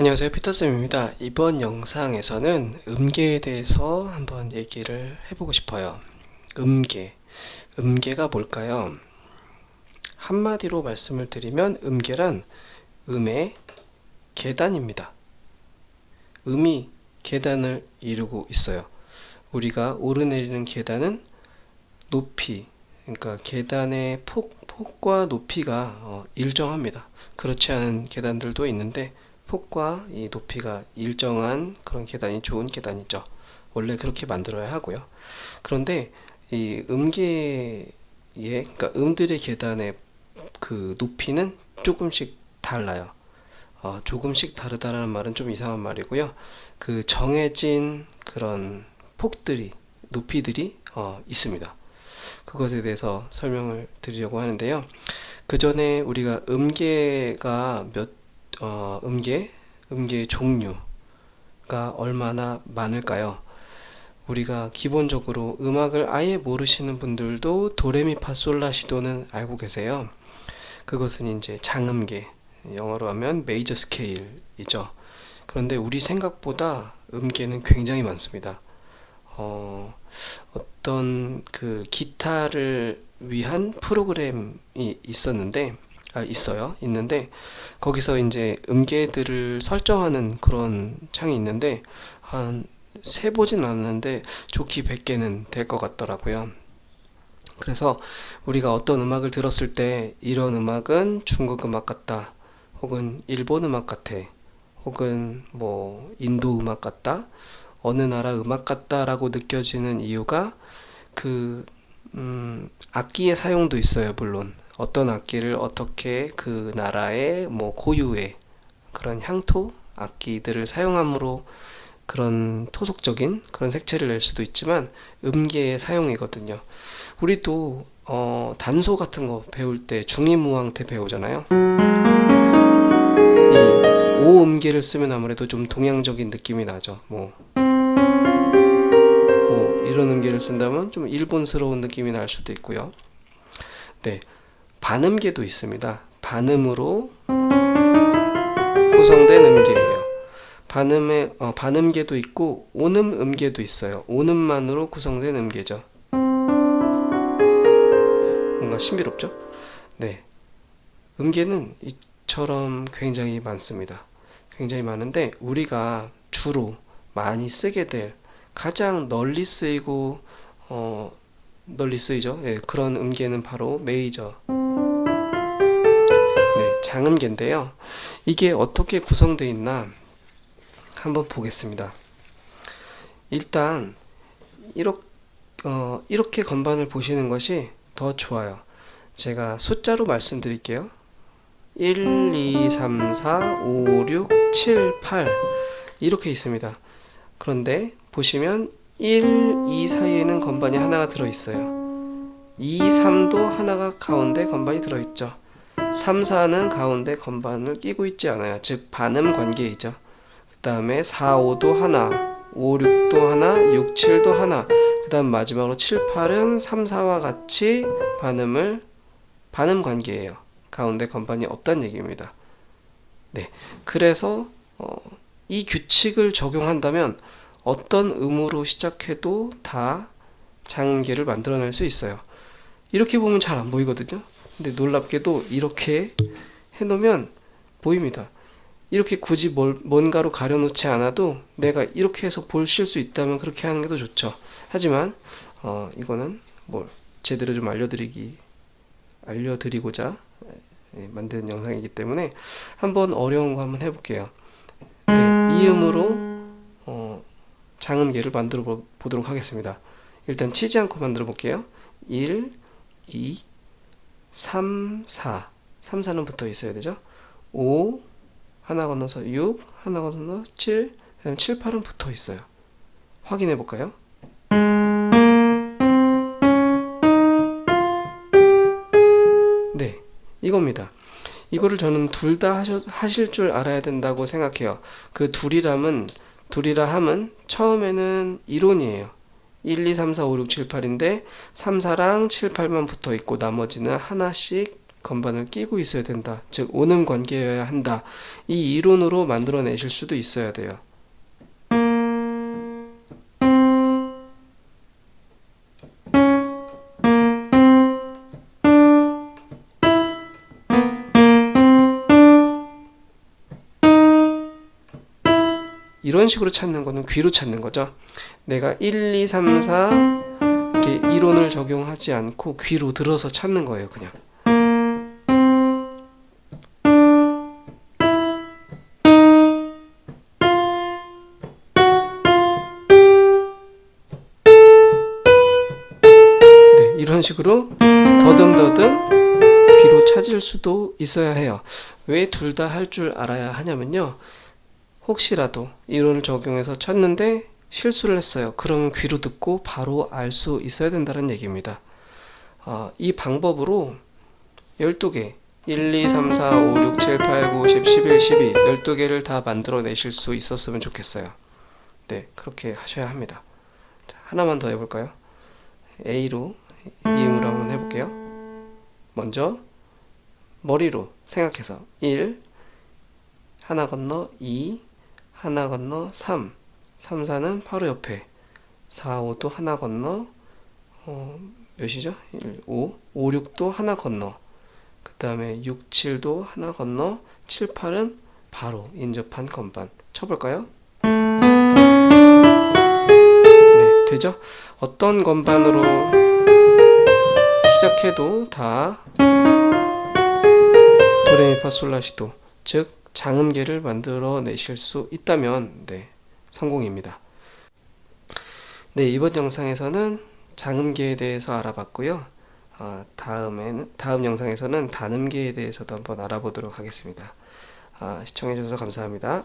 안녕하세요. 피터쌤입니다. 이번 영상에서는 음계에 대해서 한번 얘기를 해보고 싶어요. 음계. 음계가 뭘까요? 한마디로 말씀을 드리면 음계란 음의 계단입니다. 음이 계단을 이루고 있어요. 우리가 오르내리는 계단은 높이 그러니까 계단의 폭, 폭과 높이가 어, 일정합니다. 그렇지 않은 계단들도 있는데 폭과 이 높이가 일정한 그런 계단이 좋은 계단이죠. 원래 그렇게 만들어야 하고요. 그런데 이 음계의 그러니까 음들의 계단의 그 높이는 조금씩 달라요. 어, 조금씩 다르다는 말은 좀 이상한 말이고요. 그 정해진 그런 폭들이 높이들이 어, 있습니다. 그것에 대해서 설명을 드리려고 하는데요. 그 전에 우리가 음계가 몇 어, 음계, 음계의 종류가 얼마나 많을까요? 우리가 기본적으로 음악을 아예 모르시는 분들도 도레미파솔라시도는 알고 계세요. 그것은 이제 장음계, 영어로 하면 메이저 스케일이죠. 그런데 우리 생각보다 음계는 굉장히 많습니다. 어, 어떤 그 기타를 위한 프로그램이 있었는데 아, 있어요. 있는데 거기서 이제 음계들을 설정하는 그런 창이 있는데 한 세보진 않았는데 좋기 100개는 될 것 같더라고요. 그래서 우리가 어떤 음악을 들었을 때 이런 음악은 중국 음악 같다 혹은 일본 음악 같아 혹은 뭐 인도 음악 같다 어느 나라 음악 같다 라고 느껴지는 이유가 그 음, 악기의 사용도 있어요 물론 어떤 악기를 어떻게 그 나라의 뭐 고유의 그런 향토 악기들을 사용함으로 그런 토속적인 그런 색채를 낼 수도 있지만 음계의 사용이거든요. 우리도 어, 단소 같은 거 배울 때 중이무왕 때 배우잖아요. 이 오음계를 쓰면 아무래도 좀 동양적인 느낌이 나죠. 뭐, 뭐 이런 음계를 쓴다면 좀 일본스러운 느낌이 날 수도 있고요. 네, 반음계도 있습니다. 반음으로 구성된 음계예요. 반음의 어, 반음계도 있고 온음 음계도 있어요. 온음만으로 구성된 음계죠. 뭔가 신비롭죠? 네. 음계는 이처럼 굉장히 많습니다. 굉장히 많은데 우리가 주로 많이 쓰게 될 가장 널리 쓰이고 어, 널리 쓰이죠. 예, 그런 음계는 바로 메이저 장음계인데요. 이게 어떻게 구성되어 있나 한번 보겠습니다. 일단 이렇게, 어, 이렇게 건반을 보시는 것이 더 좋아요. 제가 숫자로 말씀드릴게요. 1, 2, 3, 4, 5, 6, 7, 8 이렇게 있습니다. 그런데 보시면 1, 2 사이에는 건반이 하나가 들어있어요. 2, 3도 하나가 가운데 건반이 들어있죠. 3, 4는 가운데 건반을 끼고 있지 않아요. 즉 반음 관계이죠. 그 다음에 4, 5도 하나, 5, 6도 하나, 6, 7도 하나 그 다음 마지막으로 7, 8은 3, 4와 같이 반음을 반음 관계예요. 가운데 건반이 없다는 얘기입니다. 네, 그래서 어, 이 규칙을 적용한다면 어떤 음으로 시작해도 다 장음계를 만들어낼 수 있어요. 이렇게 보면 잘 안 보이거든요. 근데 놀랍게도 이렇게 해놓으면 보입니다. 이렇게 굳이 뭘, 뭔가로 가려놓지 않아도 내가 이렇게 해서 보실 수 있다면 그렇게 하는 게 더 좋죠. 하지만 어, 이거는 뭐 제대로 좀 알려드리기 알려드리고자 예, 만든 영상이기 때문에 한번 어려운 거 한번 해볼게요. 네, 이음으로 어, 장음계를 만들어 보도록 하겠습니다. 일단 치지 않고 만들어 볼게요. 1, 2, 3, 4 3, 4는 붙어 있어야 되죠? 5 하나 건너서 6 하나 건너서 7 그다음 7, 8은 붙어 있어요. 확인해 볼까요? 네 이겁니다. 이거를 저는 둘 다 하실 줄 알아야 된다고 생각해요. 그 둘이람은 둘이라 함은 처음에는 이론이에요 1, 2, 3, 4, 5, 6, 7, 8인데 3, 4랑 7, 8만 붙어 있고 나머지는 하나씩 건반을 끼고 있어야 된다. 즉 오는 관계여야 한다. 이 이론으로 만들어내실 수도 있어야 돼요. 이런 식으로 찾는 거는 귀로 찾는 거죠. 내가 1, 2, 3, 4 이렇게 이론을 적용하지 않고 귀로 들어서 찾는 거예요, 그냥. 네, 이런 식으로 더듬더듬 귀로 찾을 수도 있어야 해요. 왜 둘 다 할 줄 알아야 하냐면요. 혹시라도 이론을 적용해서 찾는데 실수를 했어요. 그러면 귀로 듣고 바로 알 수 있어야 된다는 얘기입니다. 아, 이 방법으로 12개 1, 2, 3, 4, 5, 6, 7, 8, 9, 10, 11, 12 12개를 다 만들어 내실 수 있었으면 좋겠어요. 네, 그렇게 하셔야 합니다. 자, 하나만 더 해볼까요? A로 이음으로 한번 해볼게요. 먼저 머리로 생각해서 1 하나 건너 2 하나 건너 3 3, 4는 바로 옆에 4, 5도 하나 건너 어, 몇이죠? 1, 5 5, 6도 하나 건너 그 다음에 6, 7도 하나 건너 7, 8은 바로 인접한 건반 쳐볼까요? 네, 되죠? 어떤 건반으로 시작해도 다 도레미파솔라시도 즉 장음계를 만들어 내실 수 있다면 네, 성공입니다. 네, 이번 영상에서는 장음계에 대해서 알아봤고요. 어, 다음에는 다음 영상에서는 단음계에 대해서도 한번 알아보도록 하겠습니다. 아, 시청해 주셔서 감사합니다.